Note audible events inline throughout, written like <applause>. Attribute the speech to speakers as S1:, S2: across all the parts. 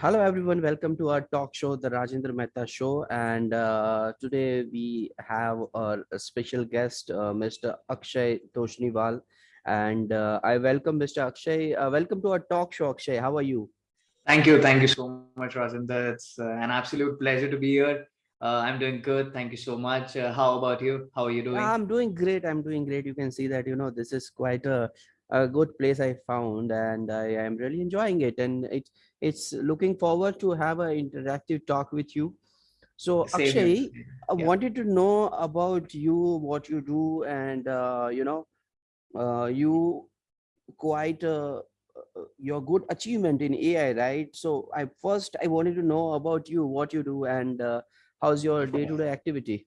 S1: hello everyone, welcome to our talk show, the Rajendra Mehta Show. And uh, today we have a, a special guest, uh, Mr. Akshay Toshniwal. And uh, I welcome Mr. Akshay. Uh, welcome to our talk show, Akshay. How are you?
S2: Thank you. Thank you so much, Rajendra. It's uh, an absolute pleasure to be here. Uh, I'm doing good. Thank you so much. how about you? How are you doing?
S1: I'm doing great. I'm doing great. You can see that, you know, this is quite a a good place I found and I am really enjoying it and it it's looking forward to have an interactive talk with you. So Same Akshay, yeah. I wanted to know about you, what you do and uh, you know, uh, you quite uh, uh your good achievement in AI, right? So I first I wanted to know about you, what you do and uh, how's your day-to-day -day activity?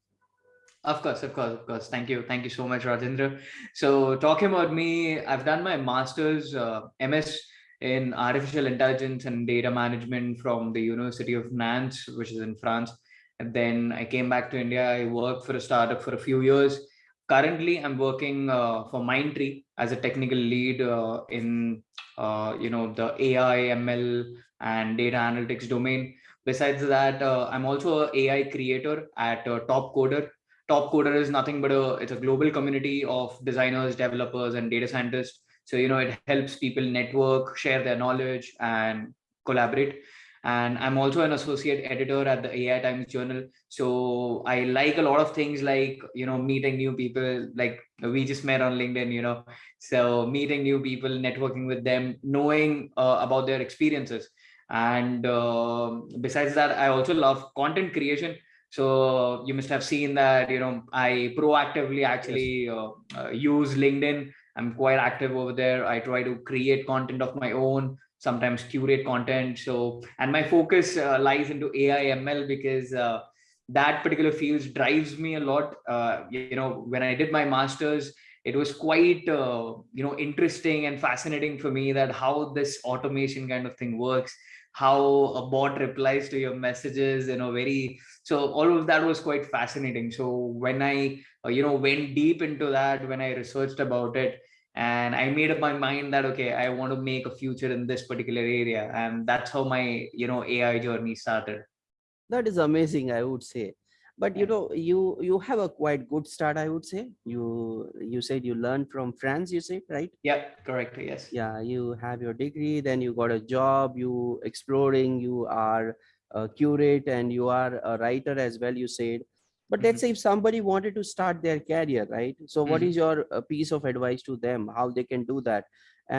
S2: Of course, of course, of course. Thank you. Thank you so much, Rajendra. So talking about me, I've done my master's uh, MS in artificial intelligence and data management from the University of Nantes, which is in France. And then I came back to India. I worked for a startup for a few years. Currently, I'm working uh, for Mindtree as a technical lead uh, in, uh, you know, the AI, ML, and data analytics domain. Besides that, uh, I'm also an AI creator at uh, Top Coder, top coder is nothing but a it's a global community of designers developers and data scientists so you know it helps people network share their knowledge and collaborate. And i'm also an associate editor at the ai times journal. So i like a lot of things like you know meeting new people like we just met on linkedin you know. So meeting new people networking with them knowing uh, about their experiences. And uh, besides that i also love content creation. So you must have seen that, you know, I proactively actually uh, uh, use LinkedIn. I'm quite active over there. I try to create content of my own, sometimes curate content. So, and my focus uh, lies into AI ML because uh, that particular field drives me a lot. Uh, you know, when I did my master's, it was quite uh, you know interesting and fascinating for me that how this automation kind of thing works how a bot replies to your messages you know very so all of that was quite fascinating so when i uh, you know went deep into that when i researched about it and i made up my mind that okay i want to make a future in this particular area. And that's how my you know ai journey started.
S1: That is amazing i would say. But you know you you have a quite good start i would say. You you said you learned from france you said right?
S2: Yeah correct yes.
S1: Yeah you have your degree then you got a job you exploring you are a curate and you are a writer as well you said but let's mm -hmm. say if somebody wanted to start their career right so what is your uh, piece of advice to them how they can do that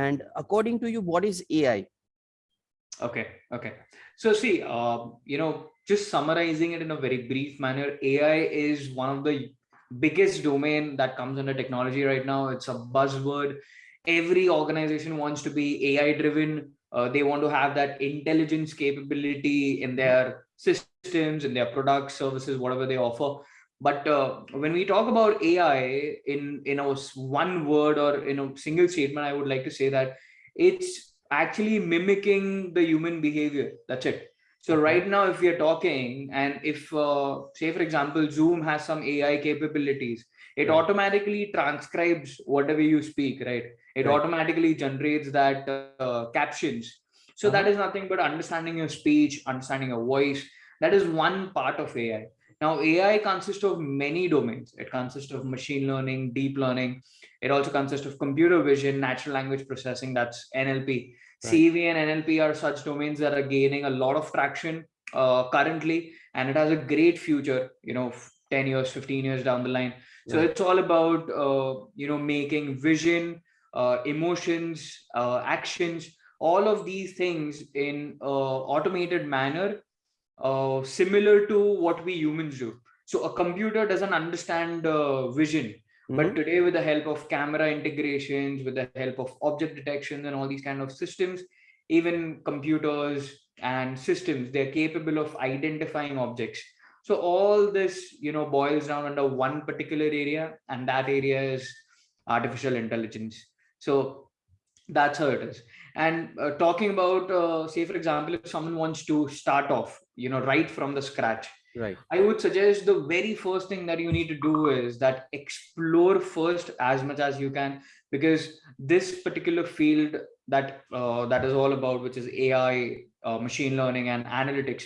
S1: and according to you what is ai
S2: okay okay so see uh, you know just summarizing it in a very brief manner, AI is one of the biggest domain that comes under technology right now. It's a buzzword. Every organization wants to be AI driven. Uh, they want to have that intelligence capability in their systems, and their products, services, whatever they offer. But uh, when we talk about AI in, in a one word or in a single statement, I would like to say that it's actually mimicking the human behavior. That's it so right now, if we are talking and if, uh, say, for example, Zoom has some AI capabilities, it right. automatically transcribes whatever you speak, right? It right. automatically generates that uh, captions. So uh -huh. that is nothing but understanding your speech, understanding your voice. That is one part of AI. Now, AI consists of many domains. It consists of machine learning, deep learning. It also consists of computer vision, natural language processing, that's NLP. Right. CV and NLP are such domains that are gaining a lot of traction uh, currently, and it has a great future, you know, 10 years, 15 years down the line. So yeah. it's all about, uh, you know, making vision, uh, emotions, uh, actions, all of these things in automated manner, uh, similar to what we humans do. So a computer doesn't understand uh, vision Mm -hmm. But today, with the help of camera integrations, with the help of object detection and all these kind of systems, even computers and systems, they're capable of identifying objects. So all this, you know, boils down under one particular area, and that area is artificial intelligence. So that's how it is. And uh, talking about, uh, say, for example, if someone wants to start off, you know, right from the scratch,
S1: right
S2: i would suggest the very first thing that you need to do is that explore first as much as you can because this particular field that uh, that is all about, which is AI, uh, machine learning, and analytics,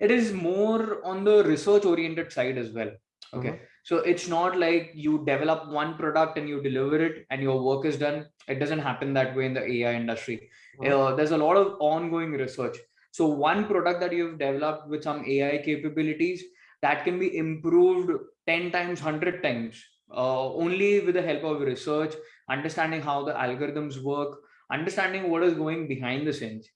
S2: it is more on the research oriented side as well. Okay. Uh-huh. So it's not like you develop one product and you deliver it and your work is done. It doesn't happen that way in the AI industry. Uh-huh. Uh, there's a lot of ongoing research. So one product that you've developed with some AI capabilities that can be improved 10 times, 100 times, uh, only with the help of research, understanding how the algorithms work, understanding what is going behind the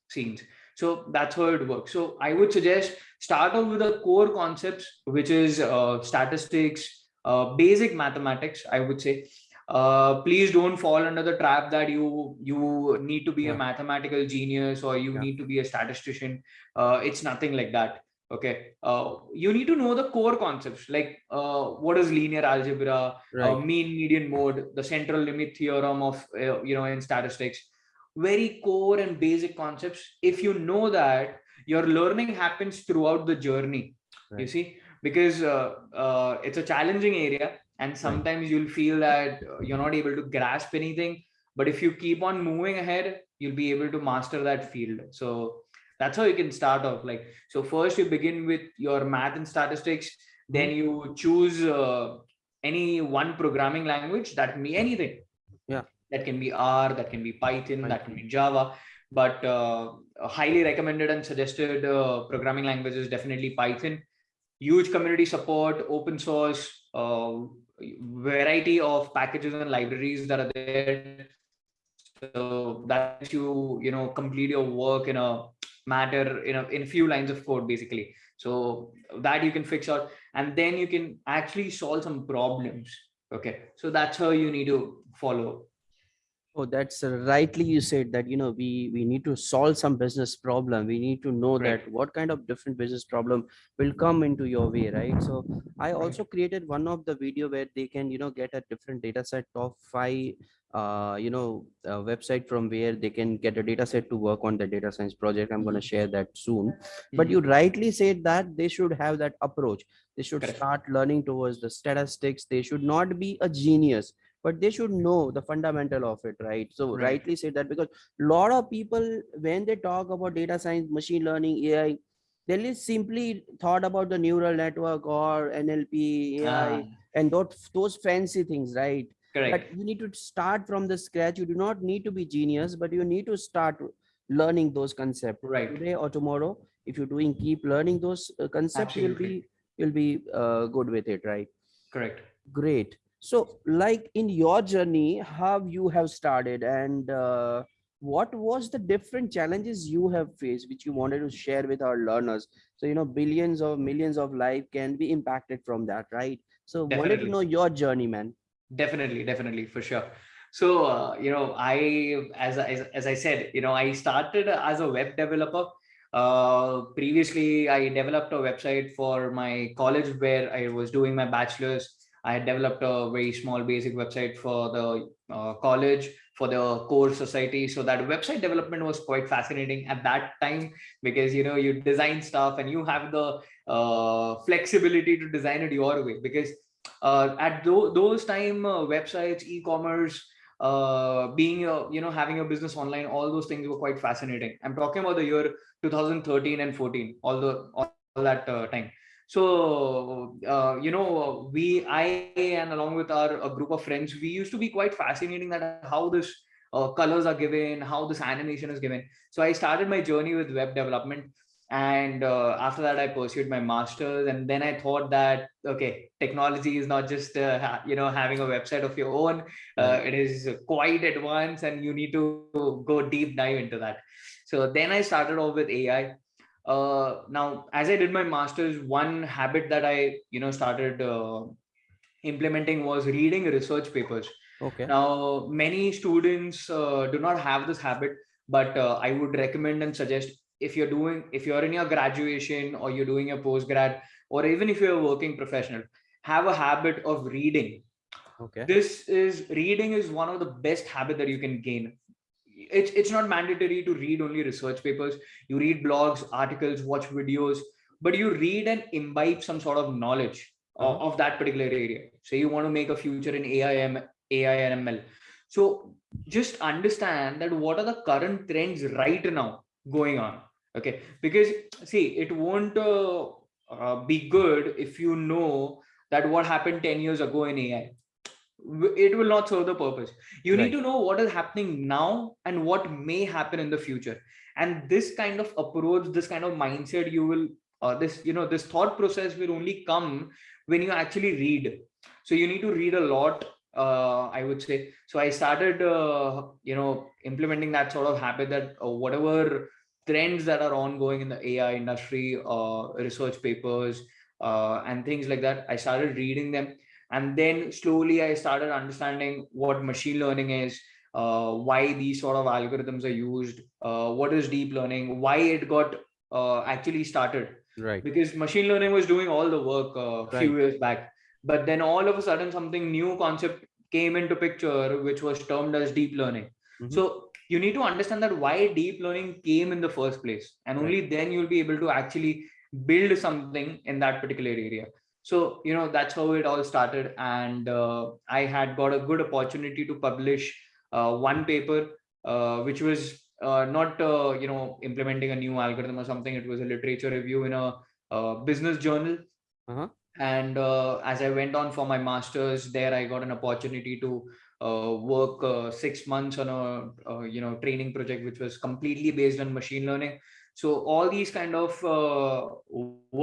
S2: scenes. So that's how it works. So I would suggest start off with the core concepts, which is uh, statistics, uh, basic mathematics, I would say. Uh, please don't fall under the trap that you you need to be yeah. a mathematical genius or you yeah. need to be a statistician. Uh, it's nothing like that. Okay, uh, you need to know the core concepts like uh, what is linear algebra, right. mean median mode, the central limit theorem of you know in statistics very core and basic concepts if you know that your learning happens throughout the journey right. you see because uh, uh, it's a challenging area and sometimes right. you'll feel that you're not able to grasp anything but if you keep on moving ahead you'll be able to master that field so that's how you can start off like so first you begin with your math and statistics then mm-hmm. you choose uh, any one programming language that can be anything
S1: yeah
S2: that can be R, that can be Python, Python. that can be Java. But uh, highly recommended and suggested uh, programming language is definitely Python. Huge community support, open source, uh, variety of packages and libraries that are there. So that you you know complete your work in a matter in a in a few lines of code basically. So that you can fix out, and then you can actually solve some problems. Okay, so that's how you need to follow
S1: Oh, that's rightly you said that, you know, we, we need to solve some business problem. We need to know right. that what kind of different business problem will come into your way, right? So I also created one of the video where they can, you know, get a different data set of five, uh, you know, website from where they can get a data set to work on the data science project. I'm going to share that soon. But you mm-hmm. rightly said that they should have that approach. They should start learning towards the statistics. They should not be a genius but they should know the fundamental of it right so right. rightly said that because a lot of people when they talk about data science machine learning ai they simply thought about the neural network or nlp ai ah. and those, those fancy things right
S2: Correct.
S1: but you need to start from the scratch you do not need to be genius but you need to start learning those concepts
S2: right
S1: today or tomorrow if you're doing keep learning those uh, concepts Absolutely. you'll be you'll be uh, good with it right
S2: correct
S1: great so like in your journey how you have started and uh, what was the different challenges you have faced which you wanted to share with our learners? So you know billions or millions of life can be impacted from that right? So definitely. wanted to know your journey man.
S2: Definitely definitely for sure. So uh, you know i as, as as i said you know i started as a web developer. Uh, previously i developed a website for my college where i was doing my bachelor's I had developed a very small basic website for the uh, college for the core society. So that website development was quite fascinating at that time because you know you design stuff and you have the uh, flexibility to design it your way. Because uh, at th those time uh, websites, e-commerce, uh, being a, you know having a business online, all those things were quite fascinating. I'm talking about the year 2013 and 14, all the all that uh, time so uh, you know we i and along with our a group of friends we used to be quite fascinating that how this uh, colors are given how this animation is given. So i started my journey with web development and uh, after that i pursued my masters and then i thought that okay technology is not just uh, you know having a website of your own uh, it is quite advanced and you need to go deep dive into that. So then i started off with ai uh, now as i did my masters one habit that i you know started uh, implementing was reading research papers.
S1: Okay.
S2: Now many students uh, do not have this habit but uh, i would recommend and suggest if you're doing if you're in your graduation or you're doing a postgrad or even if you're a working professional have a habit of reading.
S1: Okay.
S2: This is reading is one of the best habit that you can gain it's it's not mandatory to read only research papers. You read blogs articles watch videos but you read and imbibe some sort of knowledge of, uh-huh. of that particular area. Say you want to make a future in ai ai and ml so just understand that what are the current trends right now going on okay? Because see it won't uh, uh, be good if you know that what happened 10 years ago in ai it will not serve the purpose. You right. need to know what is happening now and what may happen in the future. And this kind of approach this kind of mindset you will uh, this you know this thought process will only come when you actually read. So you need to read a lot uh, i would say. So i started uh, you know implementing that sort of habit that uh, whatever trends that are ongoing in the ai industry uh, research papers uh, and things like that i started reading them and then slowly i started understanding what machine learning is uh, why these sort of algorithms are used uh, what is deep learning why it got uh, actually started
S1: right
S2: because machine learning was doing all the work a uh, right. few years back but then all of a sudden something new concept came into picture which was termed as deep learning mm-hmm. so you need to understand that why deep learning came in the first place and only right. then you'll be able to actually build something in that particular area so you know that's how it all started. And uh, i had got a good opportunity to publish uh, one paper uh, which was uh, not uh, you know implementing a new algorithm or something. It was a literature review in a, business journal.
S1: Uh-huh.
S2: and uh, as i went on for my masters there i got an opportunity to work six months on a you know training project which was completely based on machine learning. So all these kind of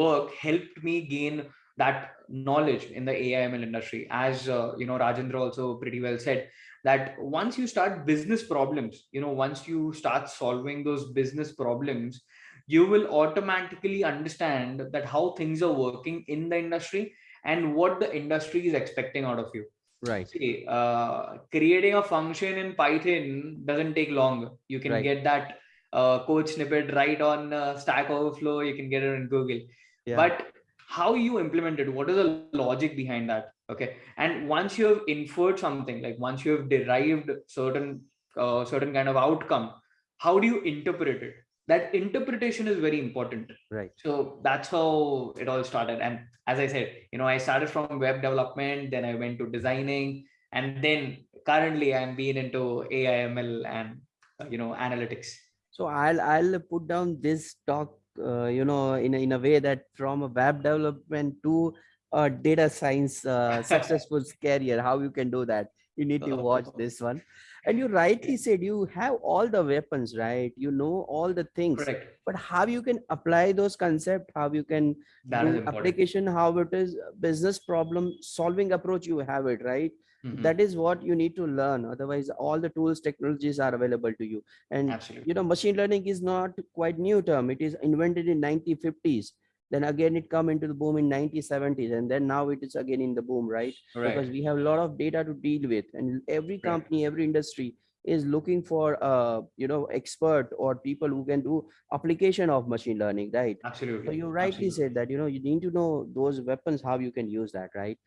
S2: work helped me gain that knowledge in the AIML industry. As uh, you know, Rajendra also pretty well said that once you start business problems, you know, once you start solving those business problems, you will automatically understand that how things are working in the industry and what the industry is expecting out of you.
S1: Right.
S2: See, uh, creating a function in Python doesn't take long. You can right. get that uh, code snippet right on uh, Stack Overflow. You can get it in Google. Yeah. But how you implement it what is the logic behind that? Okay. And once you have inferred something like once you have derived certain uh, certain kind of outcome how do you interpret it? That interpretation is very important.
S1: Right.
S2: So that's how it all started. And as i said you know i started from web development then i went to designing and then currently i'm being into aiml and uh, you know analytics.
S1: So i'll i'll put down this talk uh, you know in a, in a way that from a web development to a data science uh, <laughs> successful career how you can do that? You need to watch this one and you rightly said you have all the weapons right? You know all the things.
S2: Correct.
S1: but how you can apply those concepts how you can
S2: that do
S1: application how it is business problem solving approach you have it right? Mm -hmm. that is what you need to learn. Otherwise all the tools technologies are available to you. And
S2: Absolutely.
S1: you know machine learning is not quite new term. It is invented in 1950s then again it come into the boom in 1970s and then now it is again in the boom right,
S2: right.
S1: because we have a lot of data to deal with and every company right. every industry is looking for uh you know expert or people who can do application of machine learning right
S2: absolutely
S1: so you rightly
S2: absolutely.
S1: said that you know you need to know those weapons how you can use that right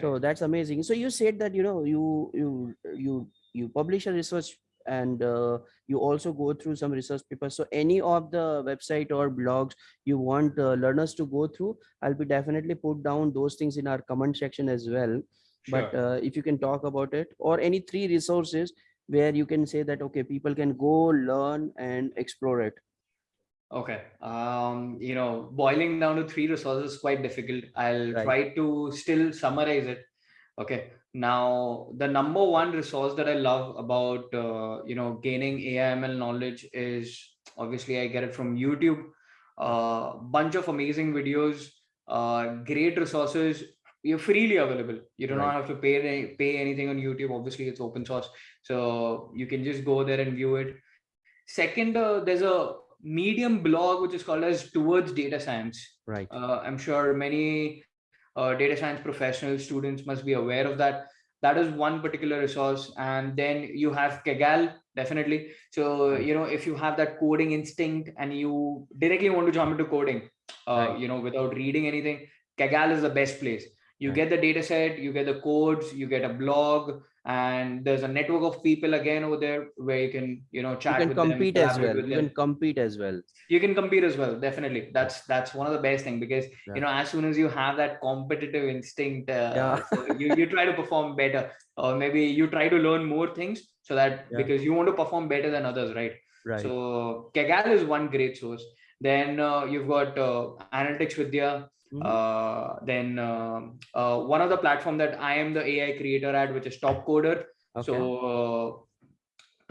S1: so that's amazing so you said that you know you you you you publish a research and uh, you also go through some research papers so any of the website or blogs you want uh, learners to go through i'll be definitely put down those things in our comment section as well sure. but uh, if you can talk about it or any three resources where you can say that okay people can go learn and explore it
S2: Okay. Um, you know, boiling down to three resources is quite difficult. I'll right. try to still summarize it. Okay. Now, the number one resource that I love about, uh, you know, gaining AIML knowledge is obviously I get it from YouTube. A uh, bunch of amazing videos, uh, great resources. You're freely available. You do right. not have to pay pay anything on YouTube. Obviously, it's open source, so you can just go there and view it. Second, uh, there's a medium blog which is called as towards data science
S1: right
S2: uh, i'm sure many uh, data science professional students must be aware of that. That is one particular resource. And then you have kaggle definitely. So you know if you have that coding instinct and you directly want to jump into coding uh, right. you know without reading anything kaggle is the best place. You right. get the data set you get the codes you get a blog and there's a network of people again over there where you can you know chat You
S1: can
S2: with them,
S1: compete as well. You can compete as well.
S2: you can compete as well definitely that's that's one of the best thing because
S1: Yeah.
S2: you know as soon as you have that competitive instinct uh,
S1: Yeah. <laughs>
S2: so you, you try to perform better or maybe you try to learn more things so that
S1: Yeah.
S2: because you want to perform better than others right
S1: Right.
S2: so Kaggle is one great source then uh, you've got uh, Analytics Vidhya
S1: Mhm.
S2: uh, then um uh, one of the platform that i am the ai creator at which is top coder
S1: okay.
S2: so uh,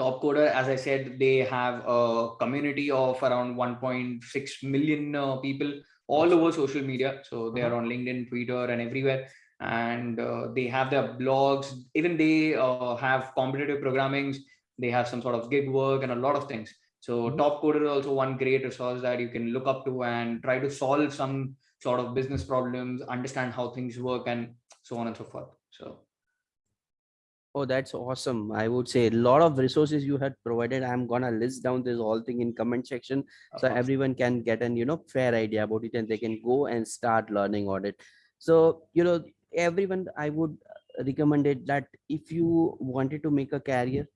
S2: top coder as i said they have a community of around 1.6 million uh, people all over social media. So they are on linkedin twitter and everywhere. And uh, they have their blogs. Even they uh, have competitive programmings. They have some sort of gig work and a lot of things. So
S1: Mhm.
S2: top coder is also one great resource that you can look up to and try to solve some sort of business problems understand how things work and so on and so forth so
S1: Oh, that's awesome. I would say a lot of resources you had provided. I'm gonna list down this whole thing in comment section so everyone can get an you know fair idea about it and they can go and start learning on it. So you know everyone, I would recommend it that if you wanted to make a career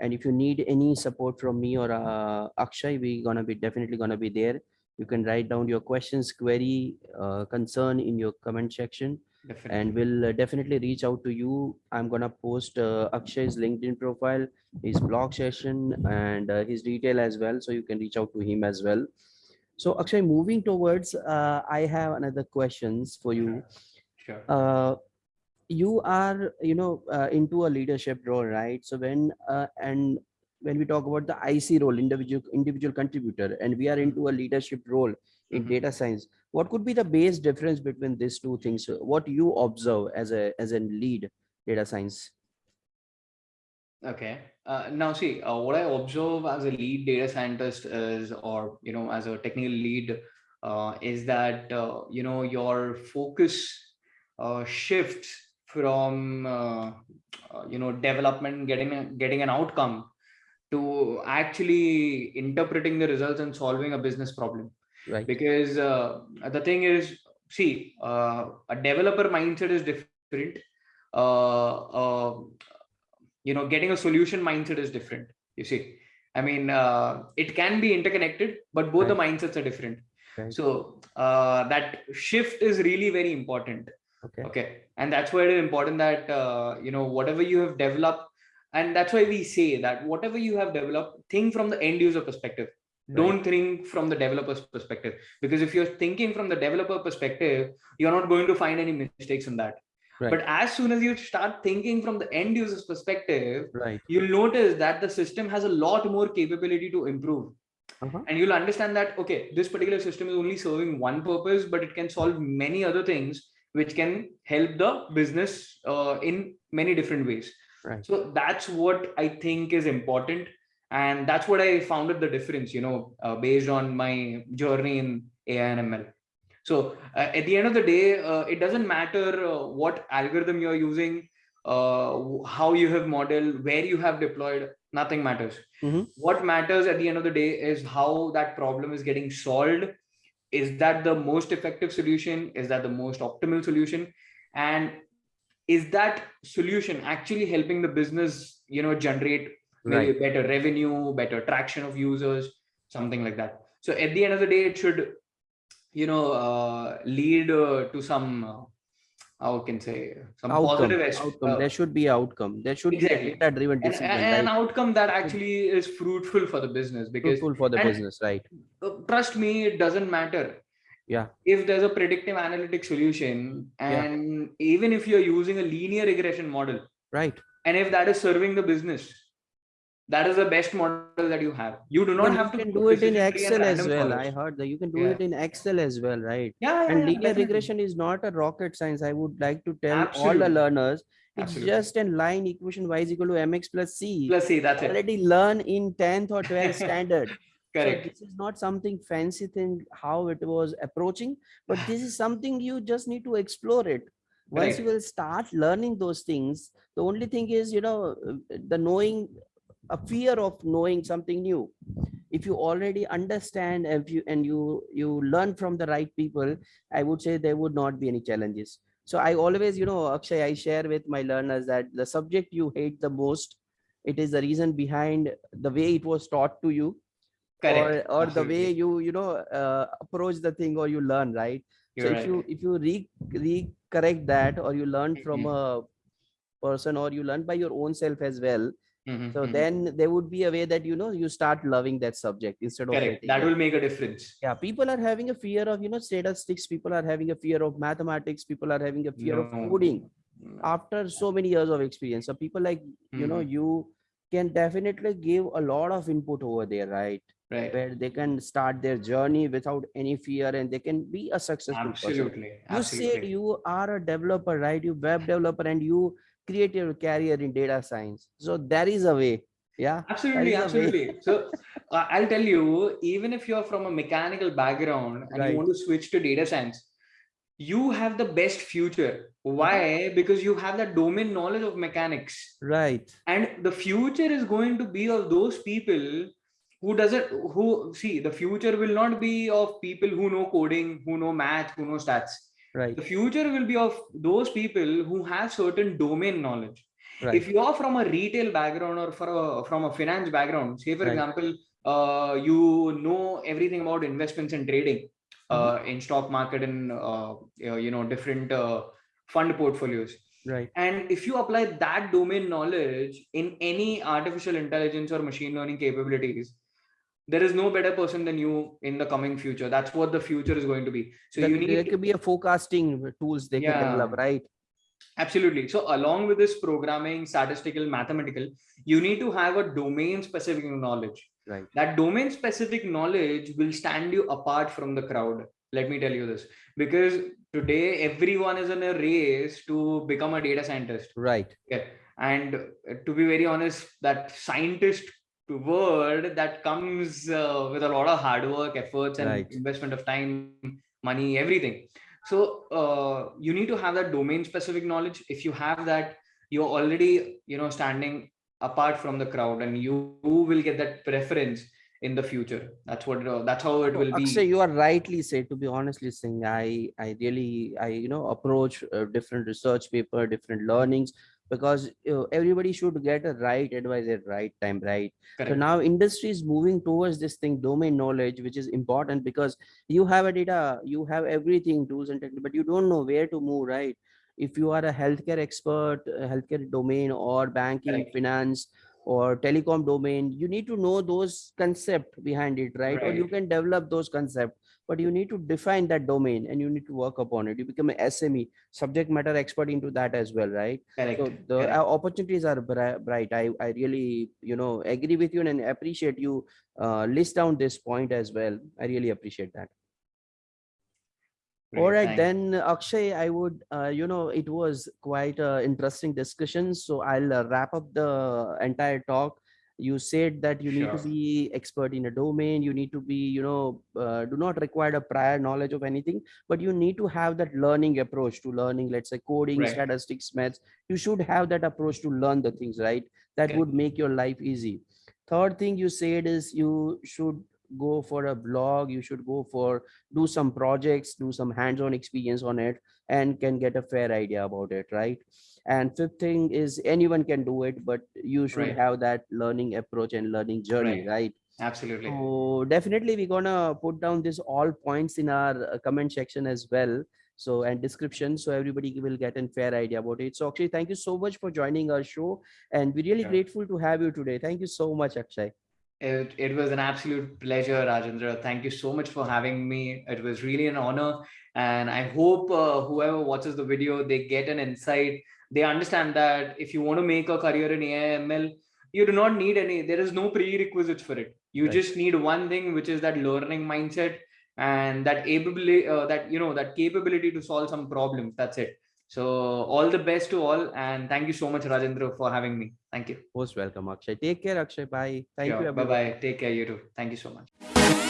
S1: and if you need any support from me or uh, Akshay, we gonna be definitely gonna be there. You can write down your questions, query, uh, concern in your comment section
S2: definitely
S1: and we'll uh, definitely reach out to you. I'm gonna post uh, Akshay's LinkedIn profile, his blog session, and uh, his detail as well, so you can reach out to him as well. So Akshay, moving towards, uh, I have another questions for you.
S2: sure
S1: Uh, you are, you know, uh, into a leadership role, right? So when uh, and when we talk about the IC role, individual individual contributor, and we are into a leadership role in
S2: Mhm.
S1: data science, what could be the base difference between these two things? What you observe as a as a lead data science?
S2: Okay. Uh, now, see, uh, what I observe as a lead data scientist is, or you know, as a technical lead, uh, is that uh, you know your focus uh, shifts from uh, uh, you know development, getting a, getting an outcome, to actually interpreting the results and solving a business problem.
S1: Right.
S2: Because uh, the thing is, see, uh, a developer mindset is different. Uh, uh, you know getting a solution mindset is different you see i mean uh, it can be interconnected but both the mindsets are different
S1: Right.
S2: so uh, that shift is really very important
S1: Okay.
S2: okay and that's why it is important that uh, you know whatever you have developed and that's why we say that whatever you have developed think from the end user perspective don't think from the developer's perspective because if you're thinking from the developer perspective you're not going to find any mistakes in that
S1: Right.
S2: but as soon as you start thinking from the end user's perspective
S1: Right.
S2: you'll notice that the system has a lot more capability to improve
S1: Uh-huh.
S2: and you'll understand that okay this particular system is only serving one purpose but it can solve many other things which can help the business uh, in many different ways
S1: Right.
S2: so that's what i think is important and that's what i founded the difference you know uh, based on my journey in ai and ml so uh, at the end of the day uh, it doesn't matter uh, what algorithm you're using uh, how you have modeled where you have deployed nothing matters.
S1: Mhm.
S2: what matters at the end of the day is how that problem is getting solved. Is that the most effective solution? Is that the most optimal solution? And is that solution actually helping the business you know generate
S1: Right.
S2: better revenue better traction of users something like that so at the end of the day it should you know uh, lead uh, to some uh, how can say some
S1: Outcome.
S2: positive
S1: Outcome. there should be outcome. There should
S2: Exactly.
S1: be a data-driven
S2: an,
S1: decision.
S2: an
S1: right?
S2: outcome that actually is fruitful for the business because
S1: Fruitful for the business, right?
S2: uh, trust me it doesn't matter
S1: Yeah.
S2: if there's a predictive analytic solution
S1: Yeah.
S2: and even if you're using a linear regression model
S1: Right.
S2: and if that is serving the business that is the best model that you have you do not
S1: Even
S2: have
S1: you
S2: to
S1: can do it in
S2: precision tree and
S1: Excel as well. I heard that you can do
S2: Yeah.
S1: it in Excel as well, right?
S2: yeah, yeah,
S1: and linear
S2: definitely.
S1: regression is not a rocket science. I would like to tell all the learners it's
S2: Absolutely.
S1: just a line equation y is equal to mx plus c.
S2: Plus C, that's it.
S1: Already learn in 10th or 12th standard. <laughs>
S2: Correct.
S1: So this is not something fancy thing how it was approaching, but this is something you just need to explore it. Once you will start learning those things, the only thing is, you know, uh, the knowing a fear of knowing something new. If you already understand if you and you you learn from the right people, I would say there would not be any challenges. so i always you know akshay i share with my learners that the subject you hate the most it is the reason behind the way it was taught to you
S2: Correct.
S1: or or the way you you know uh, approach the thing or you learn right
S2: You're
S1: so
S2: right.
S1: if you if you re recorrect that or you learn from
S2: Mhm.
S1: a person or you learn by your own self as well
S2: Mhm,
S1: so
S2: mhm.
S1: then there would be a way that you know you start loving that subject instead of
S2: correct
S1: hating
S2: that will make a difference
S1: yeah people are having a fear of you know statistics people are having a fear of mathematics people are having a fear of coding after so many years of experience so people like you know
S2: Mhm.
S1: you can definitely give a lot of input over there right
S2: right.
S1: where they can start their journey without any fear and they can be a successful person.
S2: Absolutely
S1: you said you are a developer right? You web developer and you create your career in data science. So there is a way yeah?
S2: Absolutely
S1: is a way.
S2: absolutely. <laughs> So uh, i'll tell you even if you're from a mechanical background and
S1: Right.
S2: you want to switch to data science you have the best future. Why? <laughs> Because you have that domain knowledge of mechanics.
S1: Right.
S2: And the future is going to be of those people who doesn't who see the future will not be of people who know coding who know math who know stats.
S1: Right.
S2: The future will be of those people who have certain domain knowledge.
S1: Right.
S2: If you are from a retail background or for a, from a finance background say for
S1: Right.
S2: example uh, you know everything about investments and trading uh, in stock market and uh, you know different uh, fund portfolios.
S1: Right.
S2: And if you apply that domain knowledge in any artificial intelligence or machine learning capabilities there is no better person than you in the coming future. That's what the future is going to be. So
S1: That-
S2: you
S1: there could be a forecasting tools they can develop right?
S2: Absolutely. So along with this programming statistical mathematical you need to have a domain specific knowledge.
S1: Right.
S2: That domain specific knowledge will stand you apart from the crowd. Let me tell you this. Because today everyone is in a race to become a data scientist.
S1: Right.
S2: Yeah. And to be very honest that scientist word that comes uh, with a lot of hard work efforts and
S1: Right.
S2: investment of time money everything. So uh, you need to have that domain specific knowledge. If you have that you're already you know standing apart from the crowd and you will get that preference in the future. That's what uh, that's how it will be.
S1: Akshay, you are rightly said to be honestly saying i i really i you know approach uh, different research paper different learnings because you know, everybody should get a right advice at right time right
S2: Correct.
S1: so now industry is moving towards this thing domain knowledge which is important because you have a data you have everything tools and technique but you don't know where to move right if you are a healthcare expert a healthcare domain or banking
S2: Correct.
S1: finance or telecom domain you need to know those concept behind it right? or you can develop those concept but you need to define that domain and you need to work upon it. You become an sme subject matter expert into that as well right?
S2: Correct
S1: so the
S2: correct.
S1: uh, opportunities are bright. I i really you know agree with you and appreciate you uh, list down this point as well. I really appreciate that. All
S2: Great,
S1: right
S2: thank-
S1: then akshay i would uh, you know it was quite a interesting discussion. So i'll uh, wrap up the entire talk you said that you need to be expert in a domain you need to be you know uh, do not require a prior knowledge of anything but you need to have that learning approach to learning let's say coding
S2: Right.
S1: statistics maths. You should have that approach to learn the things right? That
S2: Correct.
S1: would make your life easy. Third thing you said is you should go for a blog you should go for do some projects do some hands-on experience on it and can get a fair idea about it right and fifth thing is anyone can do it but you should
S2: Right.
S1: have that learning approach and learning journey
S2: Right.
S1: right
S2: absolutely
S1: so definitely we're gonna put down this all points in our uh, comment section as well so and description so everybody will get a fair idea about it so akshay thank you so much for joining our show and we're really
S2: Sure.
S1: grateful to have you today thank you so much akshay
S2: It, it was an absolute pleasure, Rajendra. Thank you so much for having me. It was really an honor. And I hope uh, whoever watches the video, they get an insight. They understand that if you want to make a career in AIML, you do not need any, there is no prerequisites for it. You
S1: Right.
S2: just need one thing, which is that learning mindset and that ability, uh, that, you know, that capability to solve some problems. That's it. So all the best to all. And thank you so much, Rajendra, for having me. Thank you.
S1: most welcome akshay take care akshay bye thank you
S2: Bye-bye. Take care, you too. Thank you so much.